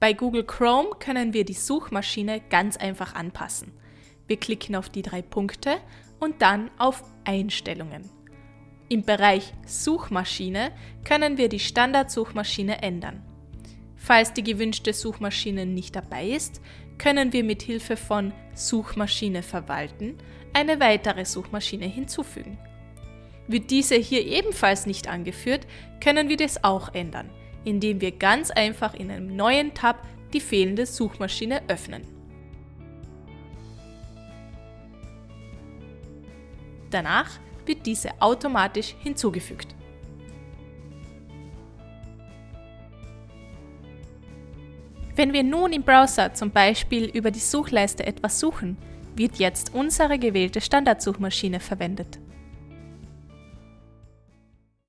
Bei Google Chrome können wir die Suchmaschine ganz einfach anpassen. Wir klicken auf die drei Punkte und dann auf Einstellungen. Im Bereich Suchmaschine können wir die Standardsuchmaschine ändern. Falls die gewünschte Suchmaschine nicht dabei ist, können wir mit Hilfe von Suchmaschine verwalten eine weitere Suchmaschine hinzufügen. Wird diese hier ebenfalls nicht angeführt, können wir das auch ändern, indem wir ganz einfach in einem neuen Tab die fehlende Suchmaschine öffnen. Danach wird diese automatisch hinzugefügt. Wenn wir nun im Browser zum Beispiel über die Suchleiste etwas suchen, wird jetzt unsere gewählte Standardsuchmaschine verwendet.